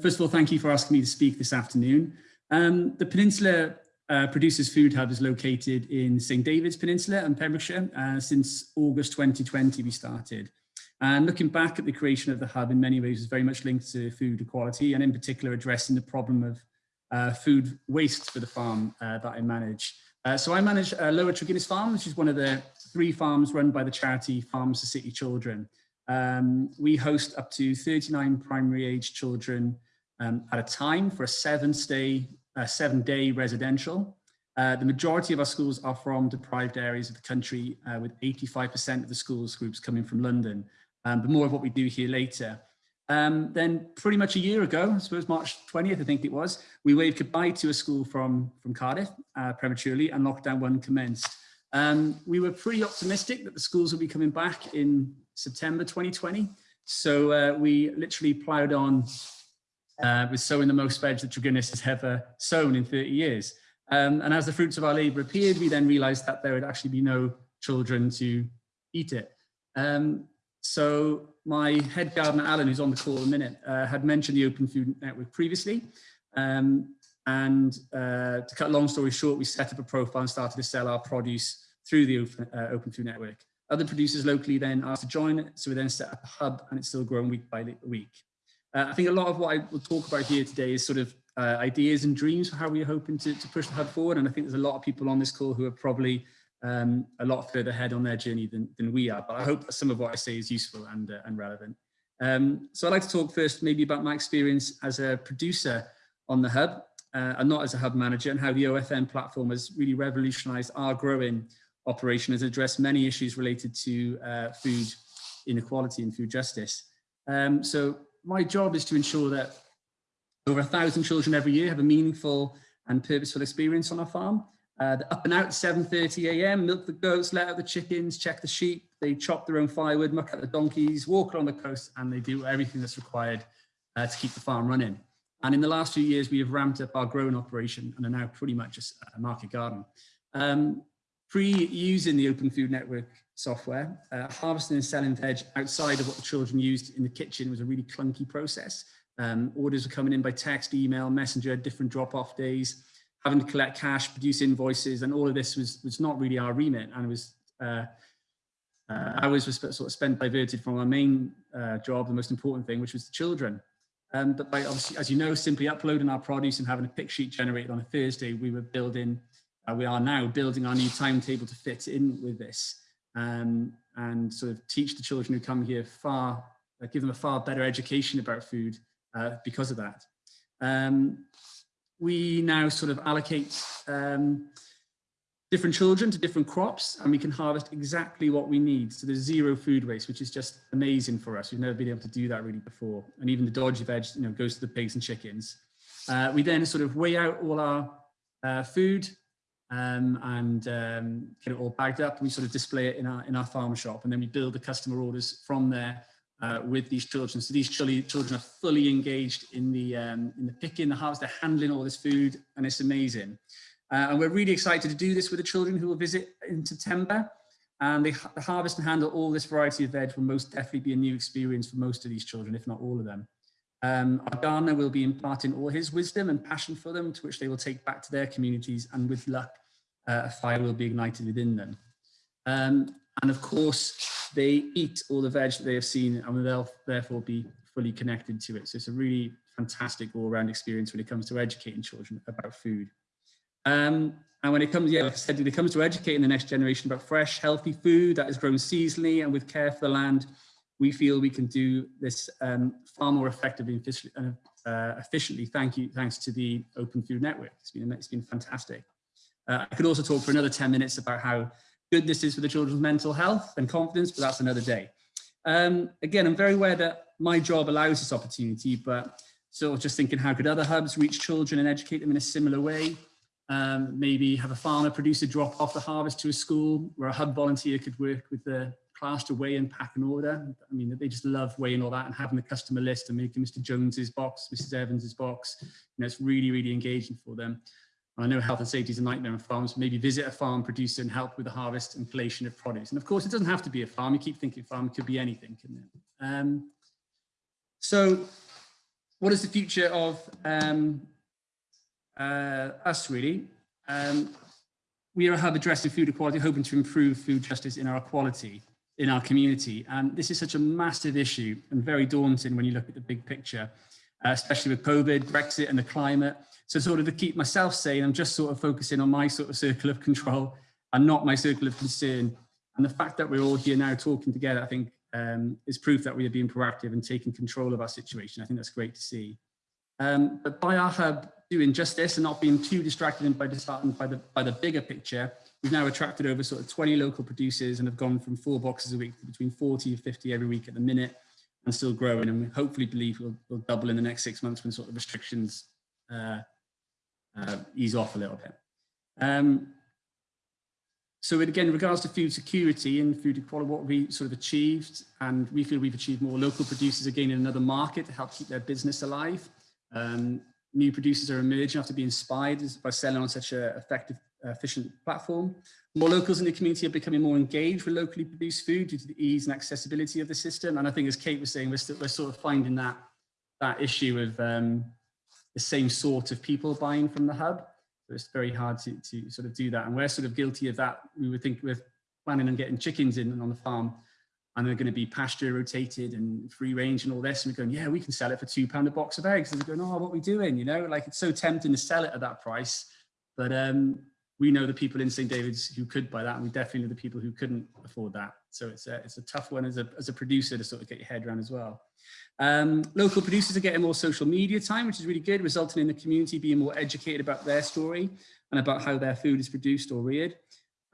First of all, thank you for asking me to speak this afternoon. Um, the Peninsula uh, Producers Food Hub is located in St David's Peninsula and Pembrokeshire. Uh, since August 2020 we started. And looking back at the creation of the hub in many ways is very much linked to food equality and in particular addressing the problem of uh, food waste for the farm uh, that I manage. Uh, so I manage uh, Lower Tregennis Farm, which is one of the three farms run by the charity Farms for City Children. Um, we host up to 39 primary age children um, at a time for a seven stay, uh, seven day residential. Uh, the majority of our schools are from deprived areas of the country, uh, with 85% of the schools groups coming from London. Um, but more of what we do here later. Um, then pretty much a year ago, I suppose March 20th, I think it was, we waved goodbye to a school from, from Cardiff uh, prematurely and lockdown one commenced. Um, we were pretty optimistic that the schools would be coming back in September 2020. So uh, we literally ploughed on uh, with sowing the most veg that Tregennis has ever sown in 30 years. Um, and as the fruits of our labour appeared, we then realised that there would actually be no children to eat it. Um, so my head gardener, Alan, who's on the call a minute, uh, had mentioned the Open Food Network previously. Um, and uh, to cut a long story short, we set up a profile and started to sell our produce through the Open, uh, Open Food Network. Other producers locally then asked to join, it. so we then set up a hub and it's still growing week by week. Uh, I think a lot of what I will talk about here today is sort of uh, ideas and dreams for how we're hoping to, to, push the hub forward. And I think there's a lot of people on this call who are probably um, a lot further ahead on their journey than, than we are. But I hope some of what I say is useful and, uh, and relevant. Um, so I'd like to talk first maybe about my experience as a producer on the hub uh, and not as a hub manager and how the OFN platform has really revolutionized our growing operation has addressed many issues related to uh, food inequality and food justice. Um, so my job is to ensure that over a thousand children every year have a meaningful and purposeful experience on our farm. Uh, they're up and out 7.30 a.m., milk the goats, let out the chickens, check the sheep, they chop their own firewood, muck out the donkeys, walk along the coast, and they do everything that's required uh, to keep the farm running. And in the last few years, we have ramped up our growing operation and are now pretty much a, market garden. Um, Pre-using the Open Food Network software, uh, harvesting and selling veg outside of what the children used in the kitchen was a really clunky process. Um, orders were coming in by text, email, messenger, different drop-off days, having to collect cash, produce invoices, and all of this was, was not really our remit. And it was, uh, uh, hours were sort of spent diverted from our main uh, job, the most important thing, which was the children. Um, but by obviously, as you know, simply uploading our produce and having a pick sheet generated on a Thursday, we were building uh, we are now building our new timetable to fit in with this um, and sort of teach the children who come here far, uh, give them a far better education about food uh, because of that. Um, we now sort of allocate um, different children to different crops and we can harvest exactly what we need. So there's zero food waste, which is just amazing for us. We've never been able to do that really before. And even the dodgy veg, you know, goes to the pigs and chickens. Uh, we then sort of weigh out all our uh, food um, and um, get it all bagged up. We sort of display it in our in our farm shop, and then we build the customer orders from there uh, with these children. So these children are fully engaged in the um, in the picking, the harvest, they're handling all this food, and it's amazing. Uh, and we're really excited to do this with the children who will visit in September. And they, the harvest and handle all this variety of veg will most definitely be a new experience for most of these children, if not all of them. Um, our gardener will be imparting all his wisdom and passion for them, to which they will take back to their communities, and with luck, uh, a fire will be ignited within them. Um, and of course, they eat all the veg that they have seen, and they'll therefore be fully connected to it. So it's a really fantastic all-round experience when it comes to educating children about food. Um, and when it comes, yeah, like I said, when it comes to educating the next generation about fresh, healthy food that is grown seasonally and with care for the land, we feel we can do this um, far more effectively and efficiently, uh, efficiently. Thank you, thanks to the Open Food Network. It's been it's been fantastic. Uh, I could also talk for another 10 minutes about how good this is for the children's mental health and confidence, but that's another day. Um, again, I'm very aware that my job allows this opportunity, but sort of just thinking how could other hubs reach children and educate them in a similar way? Um, maybe have a farmer producer drop off the harvest to a school where a hub volunteer could work with the class weigh and pack an order. I mean, they just love weighing all that and having the customer list and making Mr. Jones's box, Mrs. Evans's box. You know, it's really, really engaging for them. I know health and safety is a nightmare on farms. Maybe visit a farm producer and help with the harvest and collation of produce. And of course, it doesn't have to be a farm. You keep thinking farm, could be anything, couldn't it? Um, so what is the future of um, uh, us really? Um, we are a hub addressing food equality, hoping to improve food justice in our equality in our community. And this is such a massive issue and very daunting when you look at the big picture, uh, especially with COVID, Brexit and the climate. So sort of to keep myself sane, I'm just sort of focusing on my sort of circle of control and not my circle of concern. And the fact that we're all here now talking together, I think um, is proof that we are being proactive and taking control of our situation. I think that's great to see. Um, but by our hub doing just this and not being too distracted and by, disheartened by, the, by the bigger picture, we've now attracted over sort of 20 local producers and have gone from four boxes a week to between 40 and 50 every week at the minute and still growing. And we hopefully believe we'll, we'll double in the next six months when sort of restrictions uh, uh, ease off a little bit. Um, so again, in regards to food security and food equality, what we sort of achieved, and we feel we've achieved more local producers again in another market to help keep their business alive. Um, new producers are emerging after being inspired by selling on such an effective, efficient platform. More locals in the community are becoming more engaged with locally produced food due to the ease and accessibility of the system. And I think as Kate was saying, we're, still, we're sort of finding that, that issue of um, the same sort of people buying from the hub. So it's very hard to, to sort of do that. And we're sort of guilty of that. We would think we're planning on getting chickens in and on the farm and they're going to be pasture rotated and free range and all this. And we're going, yeah, we can sell it for two pound a box of eggs. And they're going, oh, what are we doing? You know, like it's so tempting to sell it at that price. But um, we know the people in St. David's who could buy that. And we definitely know the people who couldn't afford that. So it's a, it's a tough one as a, as a producer to sort of get your head around as well. Um, local producers are getting more social media time, which is really good, resulting in the community being more educated about their story and about how their food is produced or reared.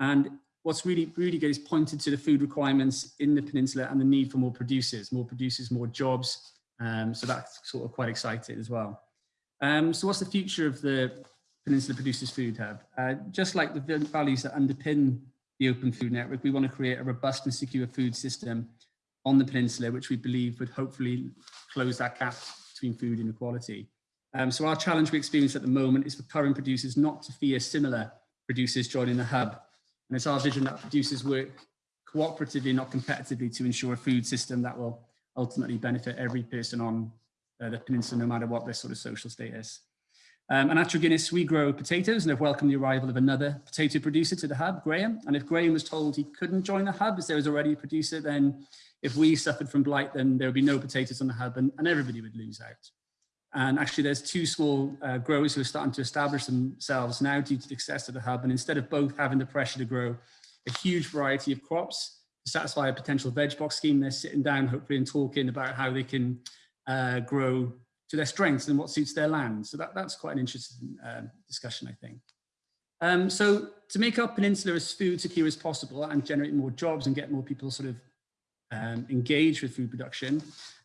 And what's really, really good is pointed to the food requirements in the peninsula and the need for more producers, more producers, more jobs. Um, so that's sort of quite exciting as well. Um, so what's the future of the Peninsula Producers Food Hub? Uh, just like the values that underpin the Open Food Network, we want to create a robust and secure food system on the peninsula, which we believe would hopefully close that gap between food inequality. Um, so our challenge we experience at the moment is for current producers not to fear similar producers joining the hub. And it's our vision that producers work cooperatively, not competitively, to ensure a food system that will ultimately benefit every person on uh, the peninsula, no matter what their sort of social status. Um, and at Tregennis, we grow potatoes and have welcomed the arrival of another potato producer to the hub, Graham. And if Graham was told he couldn't join the hub as there was already a producer, then if we suffered from blight, then there would be no potatoes on the hub and, and everybody would lose out. And actually there's two small uh, growers who are starting to establish themselves now due to the success of the hub. And instead of both having the pressure to grow a huge variety of crops to satisfy a potential veg box scheme, they're sitting down hopefully and talking about how they can uh, grow to their strengths and what suits their land. So that, that's quite an interesting uh, discussion, I think. Um, so to make our peninsula as food secure as possible and generate more jobs and get more people sort of um, engaged with food production,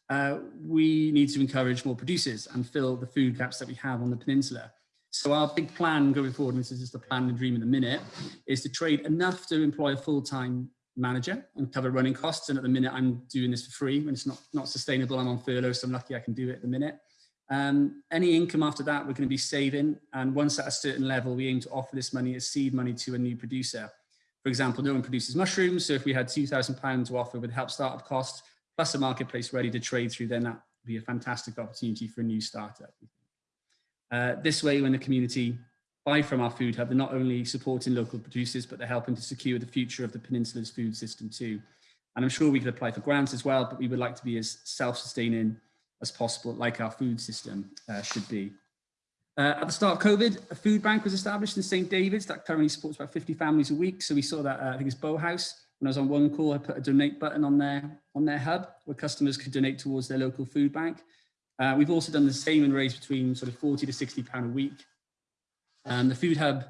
uh, we need to encourage more producers and fill the food gaps that we have on the peninsula. So our big plan going forward, and this is just a plan and dream in a minute, is to trade enough to employ a full-time manager and cover running costs. And at the minute, I'm doing this for free when it's not, not sustainable. I'm on furlough, so I'm lucky I can do it at the minute. Um, any income after that, we're going to be saving. And once at a certain level, we aim to offer this money as seed money to a new producer. For example, no one produces mushrooms. So if we had £2,000 to offer with help startup cost, plus a marketplace ready to trade through, then that would be a fantastic opportunity for a new startup. Uh, this way, when the community buy from our food hub, they're not only supporting local producers, but they're helping to secure the future of the peninsula's food system too. And I'm sure we could apply for grants as well, but we would like to be as self-sustaining as possible, like our food system uh, should be. Uh, at the start of COVID, a food bank was established in St. David's that currently supports about 50 families a week. So we saw that, uh, I think it's Bow House. When I was on one call, I put a donate button on their, on their hub where customers could donate towards their local food bank. Uh, we've also done the same and raised between sort of 40 to 60 pound a week. Um, the food hub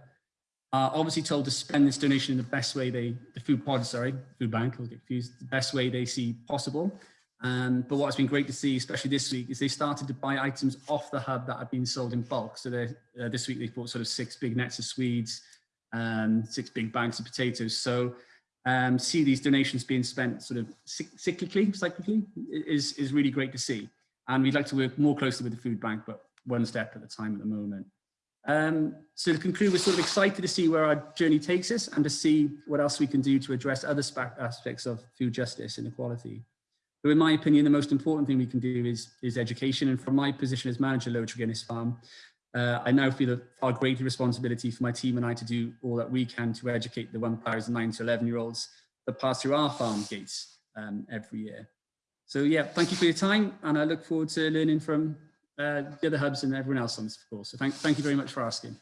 are obviously told to spend this donation in the best way they, the food pod, sorry, food bank, I'll get confused, the best way they see possible. Um, but what's been great to see, especially this week, is they started to buy items off the hub that had been sold in bulk. So uh, this week they bought sort of six big nets of swedes, um, six big bags of potatoes. So um, see these donations being spent sort of cyclically, cyclically is, is really great to see. And we'd like to work more closely with the food bank, but one step at a time at the moment. Um, so to conclude, we're sort of excited to see where our journey takes us and to see what else we can do to address other aspects of food justice and equality. In my opinion, the most important thing we can do is, is education. And from my position as manager Lower Tregennis Farm, uh, I now feel a far greater responsibility for my team and I to do all that we can to educate the 1,009 to 11 year olds that pass through our farm gates um, every year. So yeah, thank you for your time and I look forward to learning from uh, the other hubs and everyone else on this course. So thank, thank you very much for asking.